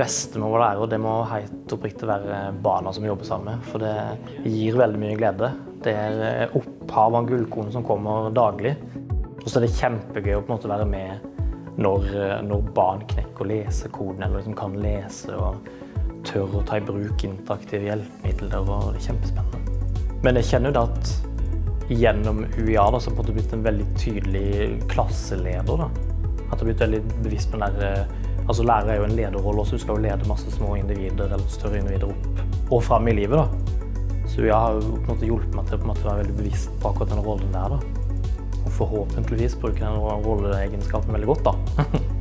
beste med å være lærer, det må helt oppriktig være barna som jobber sammen med. For det gir veldig mye glede. Det er opphav av gullkorn som kommer daglig. Og så er det kjempegøy å på en måte være med når, når barn knekker lesekoden, eller liksom kan lese og tør å ta i bruk interaktive hjelpemidler. og Det er kjempespennende. Men jeg kjenner jo at gjennom UiA da, så har jeg blitt en veldig tydelig klasseleder. da. At jeg har blitt veldig bevisst på den der Altså Lærer er jo en lederrolle også. Du skal jo lede masse små individer eller større individer opp og fram i livet. da. Så jeg har jo på en måte hjulpet meg til å være veldig bevisst på akkurat den rollen der. da. Og forhåpentligvis bruke den rolleegenskapen veldig godt. da.